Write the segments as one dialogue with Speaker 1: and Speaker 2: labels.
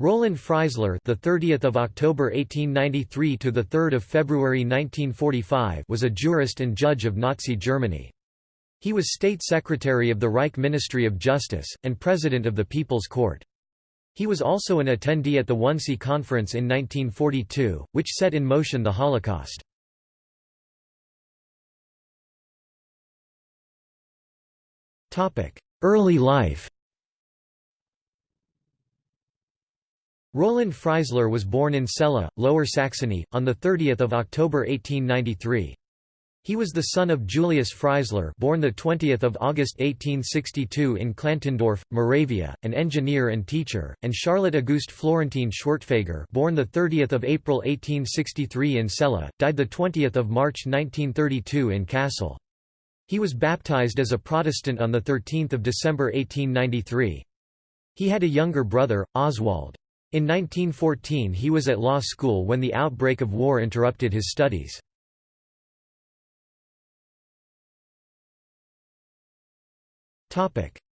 Speaker 1: Roland Freisler, the 30th of October 1893 to the 3rd of February 1945, was a jurist and judge of Nazi Germany. He was state secretary of the Reich Ministry of Justice and president of the People's Court. He was also an attendee at the Wannsee Conference in 1942, which set in motion the Holocaust. Topic: Early life Roland Freisler was born in Celle, Lower Saxony, on 30 October 1893. He was the son of Julius Freisler born 20 August 1862 in Klantendorf, Moravia, an engineer and teacher, and Charlotte Auguste Florentine Schwertfeger born 30 April 1863 in Celle, died 20 March 1932 in Kassel. He was baptized as a Protestant on 13 December 1893. He had a younger brother, Oswald. In 1914 he was at law school when the outbreak of war interrupted his studies.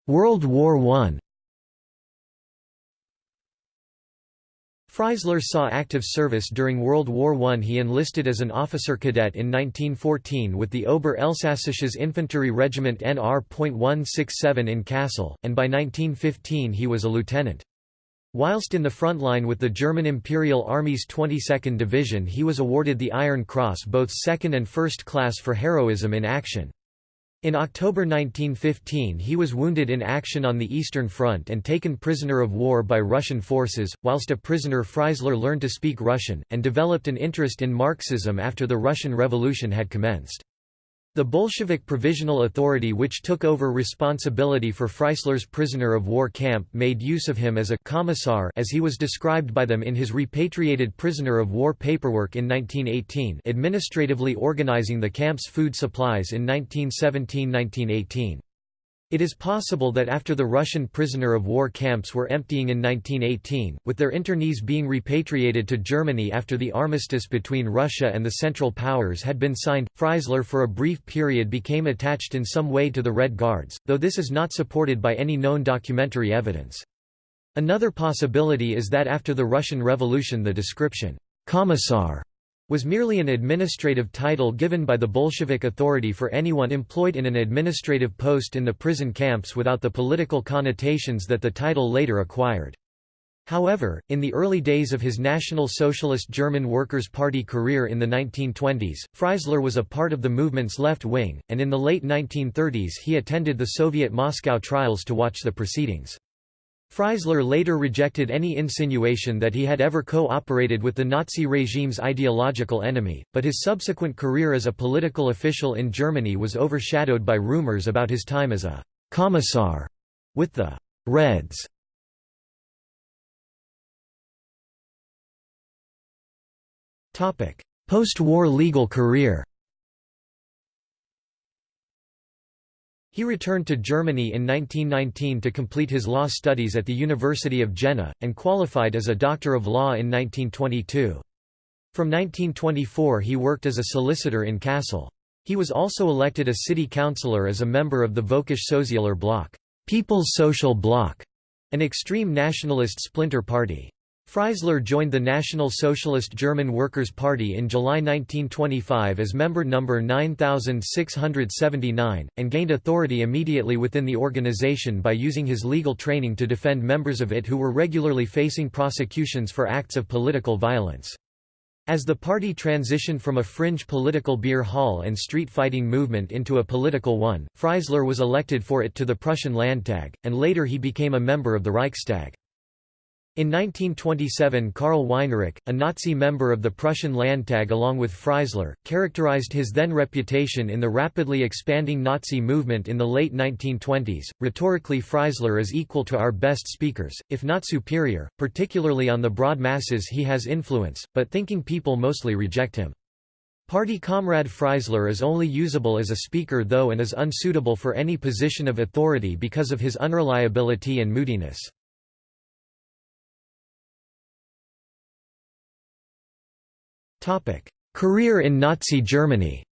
Speaker 1: World War I Freisler saw active service during World War I. He enlisted as an officer cadet in 1914 with the Ober-Elsassisches Infantry Regiment NR.167 in Kassel, and by 1915 he was a lieutenant. Whilst in the front line with the German Imperial Army's 22nd Division he was awarded the Iron Cross both second and first class for heroism in action. In October 1915 he was wounded in action on the Eastern Front and taken prisoner of war by Russian forces. Whilst a prisoner Freisler learned to speak Russian, and developed an interest in Marxism after the Russian Revolution had commenced. The Bolshevik Provisional Authority which took over responsibility for Freisler's prisoner of war camp made use of him as a «commissar» as he was described by them in his repatriated prisoner of war paperwork in 1918 administratively organizing the camp's food supplies in 1917–1918. It is possible that after the Russian prisoner of war camps were emptying in 1918, with their internees being repatriated to Germany after the armistice between Russia and the Central Powers had been signed, Freisler for a brief period became attached in some way to the Red Guards, though this is not supported by any known documentary evidence. Another possibility is that after the Russian Revolution the description, Commissar was merely an administrative title given by the Bolshevik authority for anyone employed in an administrative post in the prison camps without the political connotations that the title later acquired. However, in the early days of his National Socialist German Workers' Party career in the 1920s, Freisler was a part of the movement's left wing, and in the late 1930s he attended the Soviet Moscow trials to watch the proceedings. Freisler later rejected any insinuation that he had ever co-operated with the Nazi regime's ideological enemy, but his subsequent career as a political official in Germany was overshadowed by rumors about his time as a «commissar» with the «Reds». Post-war legal career He returned to Germany in 1919 to complete his law studies at the University of Jena, and qualified as a Doctor of Law in 1922. From 1924 he worked as a solicitor in Kassel. He was also elected a city councillor as a member of the Völkisch Sozialer Block People's Social Bloc, an extreme nationalist splinter party. Freisler joined the National Socialist German Workers' Party in July 1925 as member number 9679, and gained authority immediately within the organization by using his legal training to defend members of it who were regularly facing prosecutions for acts of political violence. As the party transitioned from a fringe political beer hall and street fighting movement into a political one, Freisler was elected for it to the Prussian Landtag, and later he became a member of the Reichstag. In 1927 Karl Weinreich, a Nazi member of the Prussian Landtag along with Freisler, characterized his then reputation in the rapidly expanding Nazi movement in the late 1920s. Rhetorically Freisler is equal to our best speakers, if not superior, particularly on the broad masses he has influence, but thinking people mostly reject him. Party comrade Freisler is only usable as a speaker though and is unsuitable for any position of authority because of his unreliability and moodiness. Career in Nazi Germany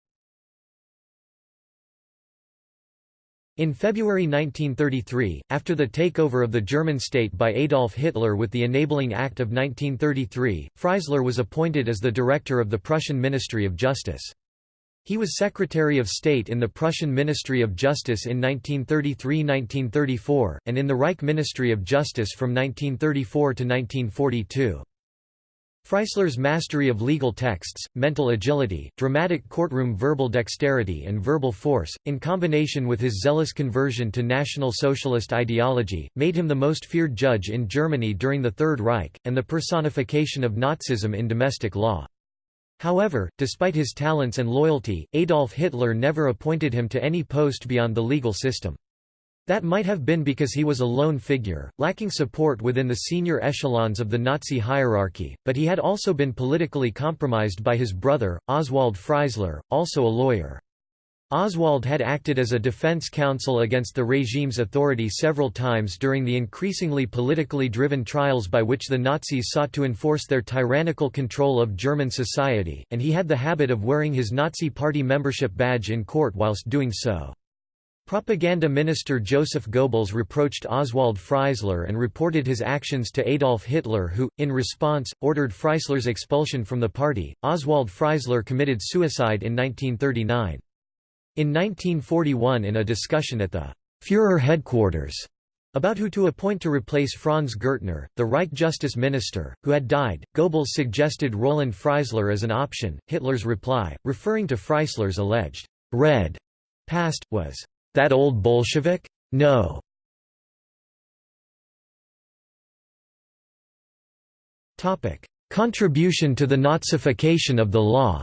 Speaker 1: In February 1933, after the takeover of the German state by Adolf Hitler with the Enabling Act of 1933, Freisler was appointed as the director of the Prussian Ministry of Justice. He was Secretary of State in the Prussian Ministry of Justice in 1933–1934, and in the Reich Ministry of Justice from 1934 to 1942. Freisler's mastery of legal texts, mental agility, dramatic courtroom verbal dexterity and verbal force, in combination with his zealous conversion to National Socialist ideology, made him the most feared judge in Germany during the Third Reich, and the personification of Nazism in domestic law. However, despite his talents and loyalty, Adolf Hitler never appointed him to any post beyond the legal system. That might have been because he was a lone figure, lacking support within the senior echelons of the Nazi hierarchy, but he had also been politically compromised by his brother, Oswald Freisler, also a lawyer. Oswald had acted as a defense counsel against the regime's authority several times during the increasingly politically driven trials by which the Nazis sought to enforce their tyrannical control of German society, and he had the habit of wearing his Nazi party membership badge in court whilst doing so. Propaganda minister Joseph Goebbels reproached Oswald Freisler and reported his actions to Adolf Hitler who, in response, ordered Freisler's expulsion from the party. Oswald Freisler committed suicide in 1939. In 1941 in a discussion at the Führer headquarters about who to appoint to replace Franz Gürtner, the Reich Justice Minister, who had died, Goebbels suggested Roland Freisler as an option. Hitler's reply, referring to Freisler's alleged red past, was that old Bolshevik? No. Topic: Contribution to the Nazification of the law.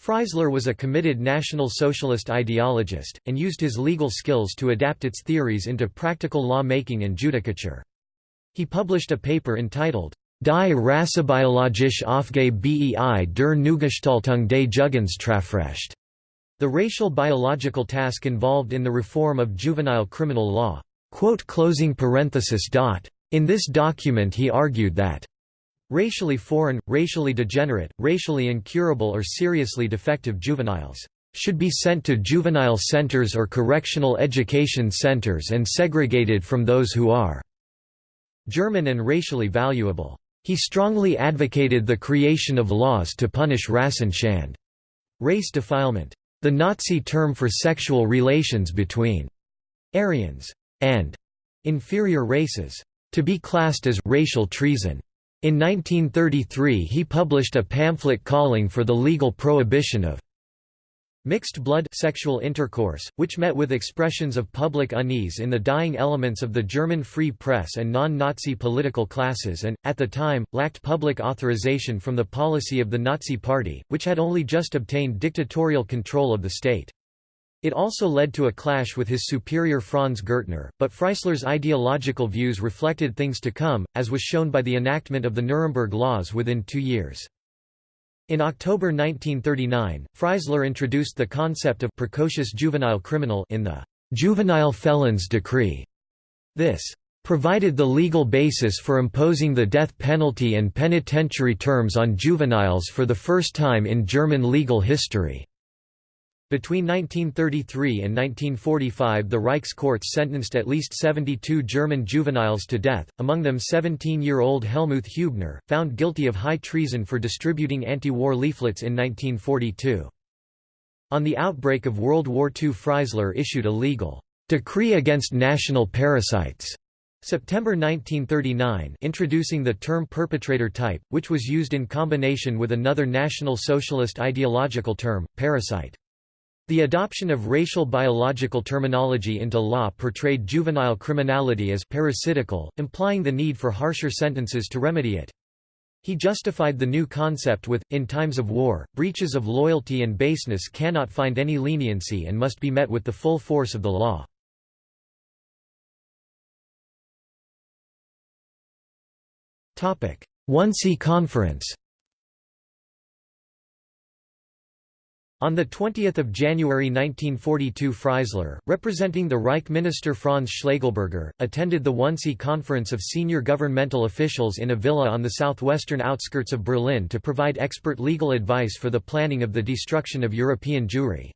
Speaker 1: Freisler was a committed National Socialist ideologist, and used his legal skills to adapt its theories into practical law-making and judicature. He published a paper entitled Die rassebiologische Aufgabe der Neugestaltung des Jugendstrafrecht. The racial biological task involved in the reform of juvenile criminal law. In this document he argued that racially foreign, racially degenerate, racially incurable or seriously defective juveniles should be sent to juvenile centers or correctional education centers and segregated from those who are German and racially valuable. He strongly advocated the creation of laws to punish Rassenschande race defilement, the Nazi term for sexual relations between Aryans and inferior races, to be classed as racial treason. In 1933 he published a pamphlet calling for the legal prohibition of Mixed blood sexual intercourse, which met with expressions of public unease in the dying elements of the German free press and non-Nazi political classes and, at the time, lacked public authorization from the policy of the Nazi Party, which had only just obtained dictatorial control of the state. It also led to a clash with his superior Franz Gürtner, but Freisler's ideological views reflected things to come, as was shown by the enactment of the Nuremberg Laws within two years. In October 1939, Freisler introduced the concept of precocious juvenile criminal in the Juvenile Felons Decree. This provided the legal basis for imposing the death penalty and penitentiary terms on juveniles for the first time in German legal history. Between 1933 and 1945 the Reich's courts sentenced at least 72 German juveniles to death, among them 17-year-old Helmuth Hübner, found guilty of high treason for distributing anti-war leaflets in 1942. On the outbreak of World War II Freisler issued a legal decree against national parasites September 1939 introducing the term perpetrator type, which was used in combination with another National Socialist ideological term, parasite. The adoption of racial biological terminology into law portrayed juvenile criminality as parasitical, implying the need for harsher sentences to remedy it. He justified the new concept with, in times of war, breaches of loyalty and baseness cannot find any leniency and must be met with the full force of the law. Wannsee Conference On 20 January 1942 Freisler, representing the Reich minister Franz Schlegelberger, attended the Wannsee Conference of Senior Governmental Officials in a villa on the southwestern outskirts of Berlin to provide expert legal advice for the planning of the destruction of European Jewry.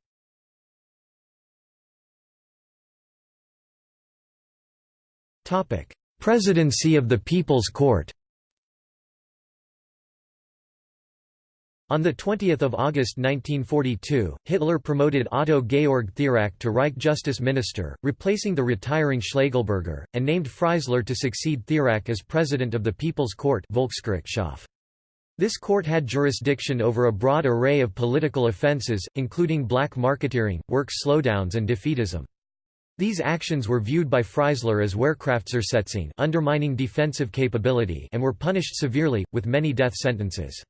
Speaker 1: Presidency of the People's Court On 20 August 1942, Hitler promoted Otto Georg Thierack to Reich Justice Minister, replacing the retiring Schlegelberger, and named Freisler to succeed Thierack as President of the People's Court Volksgerichtshof. This court had jurisdiction over a broad array of political offences, including black marketeering, work slowdowns and defeatism. These actions were viewed by Freisler as Wehrkraftzersetzung undermining defensive capability and were punished severely, with many death sentences.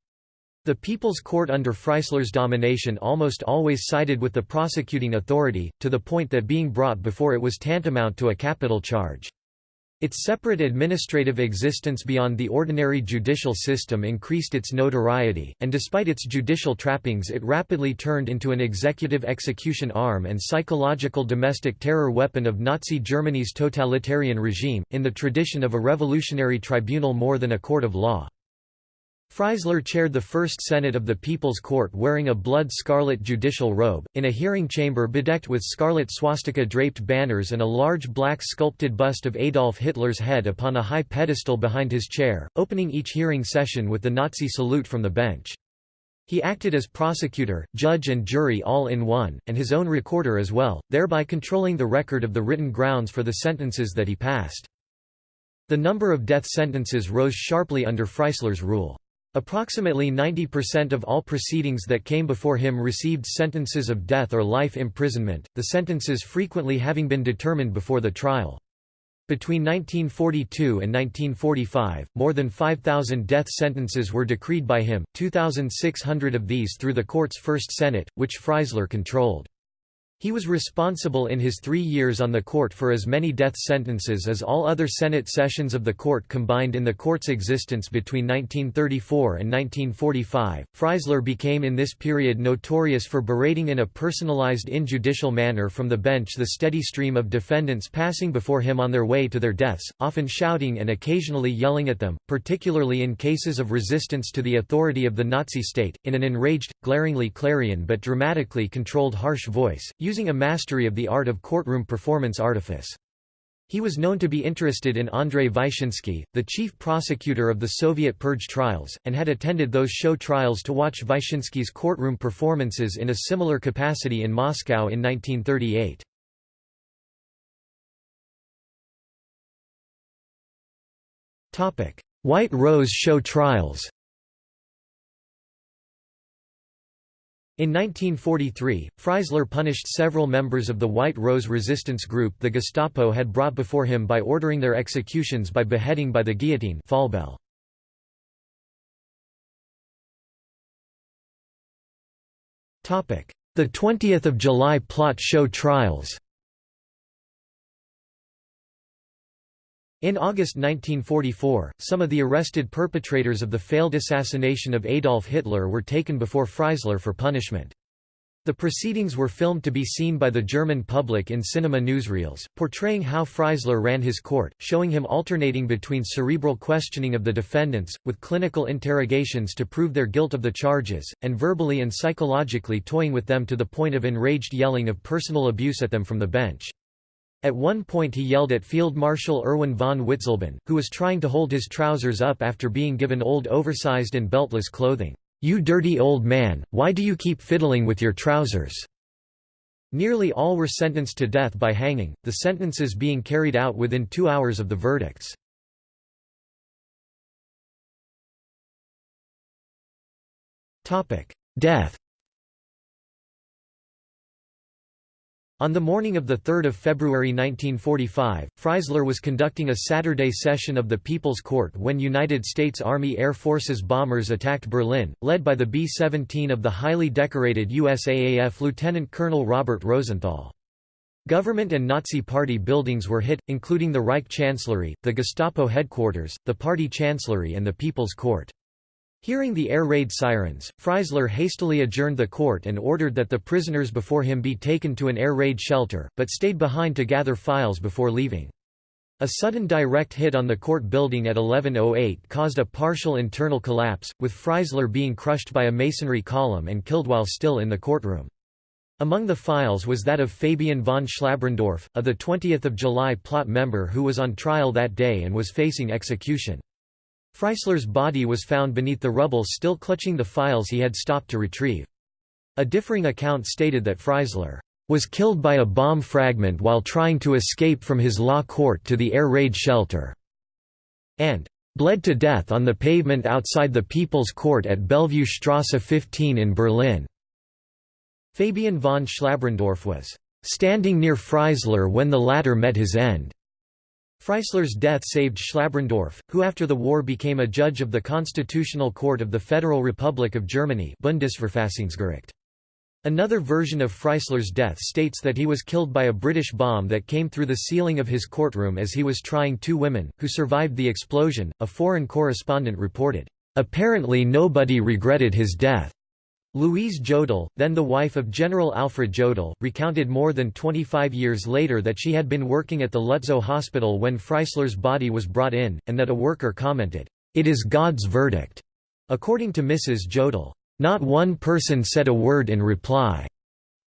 Speaker 1: The People's Court under Freisler's domination almost always sided with the prosecuting authority, to the point that being brought before it was tantamount to a capital charge. Its separate administrative existence beyond the ordinary judicial system increased its notoriety, and despite its judicial trappings it rapidly turned into an executive execution arm and psychological domestic terror weapon of Nazi Germany's totalitarian regime, in the tradition of a revolutionary tribunal more than a court of law. Freisler chaired the First Senate of the People's Court wearing a blood-scarlet judicial robe, in a hearing chamber bedecked with scarlet swastika-draped banners and a large black sculpted bust of Adolf Hitler's head upon a high pedestal behind his chair, opening each hearing session with the Nazi salute from the bench. He acted as prosecutor, judge and jury all in one, and his own recorder as well, thereby controlling the record of the written grounds for the sentences that he passed. The number of death sentences rose sharply under Freisler's rule. Approximately 90% of all proceedings that came before him received sentences of death or life imprisonment, the sentences frequently having been determined before the trial. Between 1942 and 1945, more than 5,000 death sentences were decreed by him, 2,600 of these through the court's First Senate, which Freisler controlled. He was responsible in his three years on the court for as many death sentences as all other Senate sessions of the court combined in the court's existence between 1934 and 1945. Freisler became in this period notorious for berating in a personalized injudicial manner from the bench the steady stream of defendants passing before him on their way to their deaths, often shouting and occasionally yelling at them, particularly in cases of resistance to the authority of the Nazi state, in an enraged, glaringly clarion but dramatically controlled harsh voice, using a mastery of the art of courtroom performance artifice. He was known to be interested in Andrei Vyshinsky, the chief prosecutor of the Soviet purge trials, and had attended those show trials to watch Vyshinsky's courtroom performances in a similar capacity in Moscow in 1938. White Rose show trials In 1943, Freisler punished several members of the White Rose resistance group the Gestapo had brought before him by ordering their executions by beheading by the guillotine Fallbeil. The 20th of July plot show trials In August 1944, some of the arrested perpetrators of the failed assassination of Adolf Hitler were taken before Freisler for punishment. The proceedings were filmed to be seen by the German public in cinema newsreels, portraying how Freisler ran his court, showing him alternating between cerebral questioning of the defendants, with clinical interrogations to prove their guilt of the charges, and verbally and psychologically toying with them to the point of enraged yelling of personal abuse at them from the bench. At one point he yelled at Field Marshal Erwin von Witzleben, who was trying to hold his trousers up after being given old oversized and beltless clothing, "'You dirty old man, why do you keep fiddling with your trousers?' Nearly all were sentenced to death by hanging, the sentences being carried out within two hours of the verdicts. Death On the morning of 3 February 1945, Freisler was conducting a Saturday session of the People's Court when United States Army Air Forces bombers attacked Berlin, led by the B-17 of the highly decorated USAAF Lieutenant Colonel Robert Rosenthal. Government and Nazi Party buildings were hit, including the Reich Chancellery, the Gestapo headquarters, the party chancellery and the People's Court. Hearing the air raid sirens, Freisler hastily adjourned the court and ordered that the prisoners before him be taken to an air raid shelter, but stayed behind to gather files before leaving. A sudden direct hit on the court building at 1108 caused a partial internal collapse, with Freisler being crushed by a masonry column and killed while still in the courtroom. Among the files was that of Fabian von Schlabrendorff, a 20 July plot member who was on trial that day and was facing execution. Freisler's body was found beneath the rubble still clutching the files he had stopped to retrieve. A differing account stated that Freisler was killed by a bomb fragment while trying to escape from his law court to the air raid shelter, and bled to death on the pavement outside the People's Court at Bellevue Strasse 15 in Berlin. Fabian von Schlabrendorff was standing near Freisler when the latter met his end. Freisler's death saved Schlabrendorff, who after the war became a judge of the Constitutional Court of the Federal Republic of Germany Bundesverfassungsgericht. Another version of Freisler's death states that he was killed by a British bomb that came through the ceiling of his courtroom as he was trying two women, who survived the explosion, a foreign correspondent reported. Apparently nobody regretted his death. Louise Jodl, then the wife of General Alfred Jodl, recounted more than 25 years later that she had been working at the Lutzow hospital when Freisler's body was brought in, and that a worker commented, "'It is God's verdict'." According to Mrs. Jodl, "'Not one person said a word in reply'."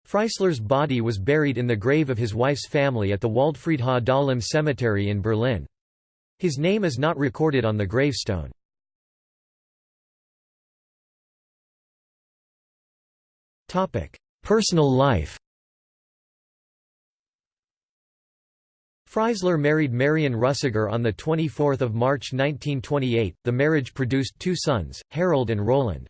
Speaker 1: Freisler's body was buried in the grave of his wife's family at the Waldfriedhof Dahlem Cemetery in Berlin. His name is not recorded on the gravestone. Personal life Freisler married Marion Russegger on 24 March 1928. The marriage produced two sons, Harold and Roland.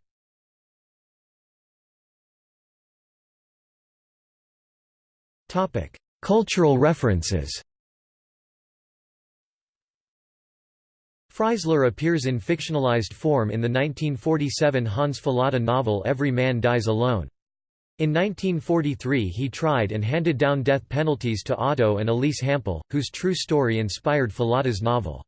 Speaker 1: Cultural references Freisler appears in fictionalized form in the 1947 Hans Fallada novel Every Man Dies Alone. In 1943 he tried and handed down death penalties to Otto and Elise Hampel, whose true story inspired Fallada's novel.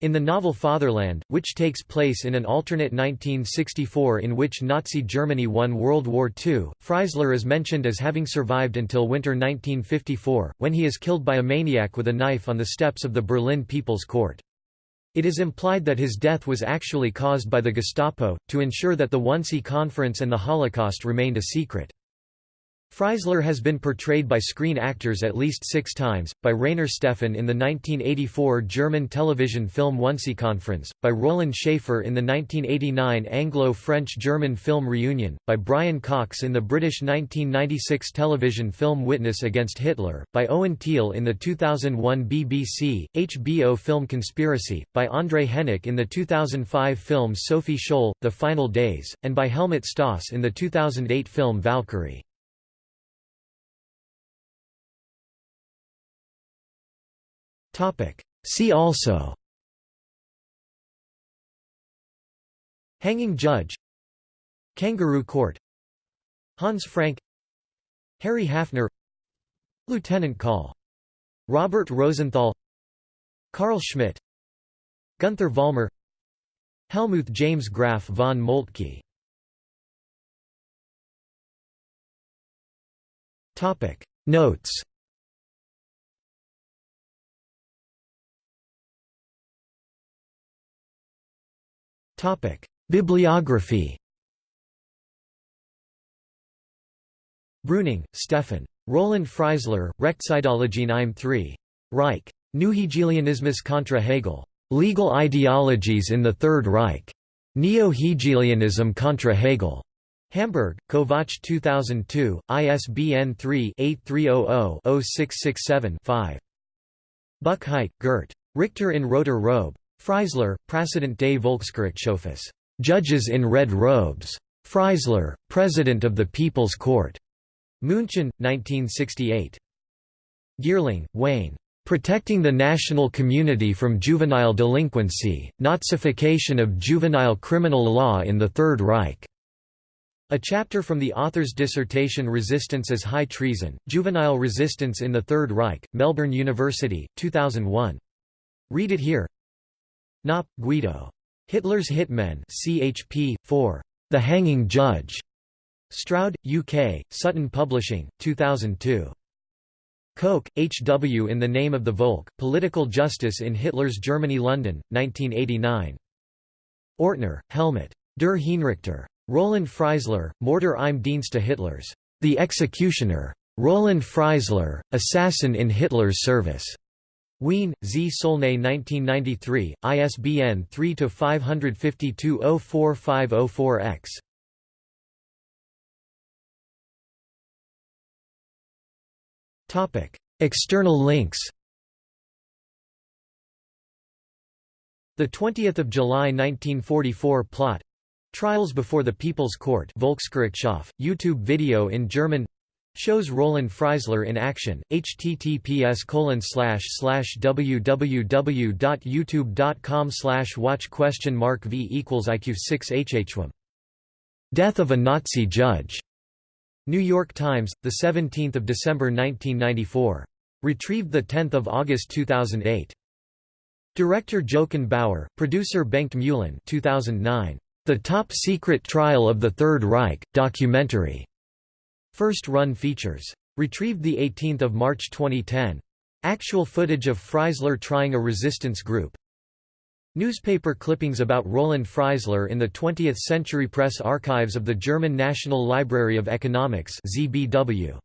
Speaker 1: In the novel Fatherland, which takes place in an alternate 1964 in which Nazi Germany won World War II, Freisler is mentioned as having survived until winter 1954, when he is killed by a maniac with a knife on the steps of the Berlin People's Court. It is implied that his death was actually caused by the Gestapo, to ensure that the Wannsee Conference and the Holocaust remained a secret. Freisler has been portrayed by screen actors at least six times, by Rainer Stephan in the 1984 German television film Conference, by Roland Schaefer in the 1989 Anglo-French-German film Reunion, by Brian Cox in the British 1996 television film Witness Against Hitler, by Owen Teale in the 2001 BBC, HBO film Conspiracy, by Andre Hennicke in the 2005 film Sophie Scholl, The Final Days, and by Helmut Stauss in the 2008 film Valkyrie. See also. Hanging Judge. Kangaroo Court. Hans Frank. Harry Hafner. Lieutenant Call. Robert Rosenthal. Carl Schmitt Gunther Vollmer Helmuth James Graf von Moltke. Notes Bibliography Brüning, Stefan. Roland Freisler, Rechtseideologien im III. Reich. Neuhegelianismus contra Hegel. Legal Ideologies in the Third Reich. Neo-Hegelianism contra Hegel. Hamburg, Kovacs 2002, ISBN 3-8300-0667-5. Buchheit, Gert. Richter in Roter Robe. Freisler, Präsident des Volksgerichtshofes, Judges in Red Robes. Freisler, President of the People's Court. München, 1968. Geerling, Wayne. Protecting the National Community from Juvenile Delinquency, Nazification of Juvenile Criminal Law in the Third Reich. A chapter from the author's dissertation Resistance as High Treason, Juvenile Resistance in the Third Reich, Melbourne University, 2001. Read it here Knopp, Guido. Hitler's Hitmen CHP, 4. The Hanging Judge. Stroud, UK, Sutton Publishing, 2002. Koch, H. W. In the Name of the Volk, Political Justice in Hitler's Germany London, 1989. Ortner, Helmut. Der Hinrichter. Roland Freisler, Morder im Dienste Hitlers. The Executioner. Roland Freisler, Assassin in Hitler's Service. Wien, Z. Solnay 1993, ISBN 3-552-04504-X. External links The 20th of July 1944 plot Trials before the People's Court Volksgerichtshof, YouTube video in German Shows Roland Freisler in action, https www.youtube.com watch question mark v equals IQ 6 hhwm. Death of a Nazi Judge. New York Times, 17 December 1994. Retrieved 10 August 2008. Director Jochen Bauer, producer Bengt Muhlen 2009. The Top Secret Trial of the Third Reich, documentary. First run features. Retrieved 18 March 2010. Actual footage of Freisler trying a resistance group. Newspaper clippings about Roland Freisler in the 20th Century Press Archives of the German National Library of Economics ZBW.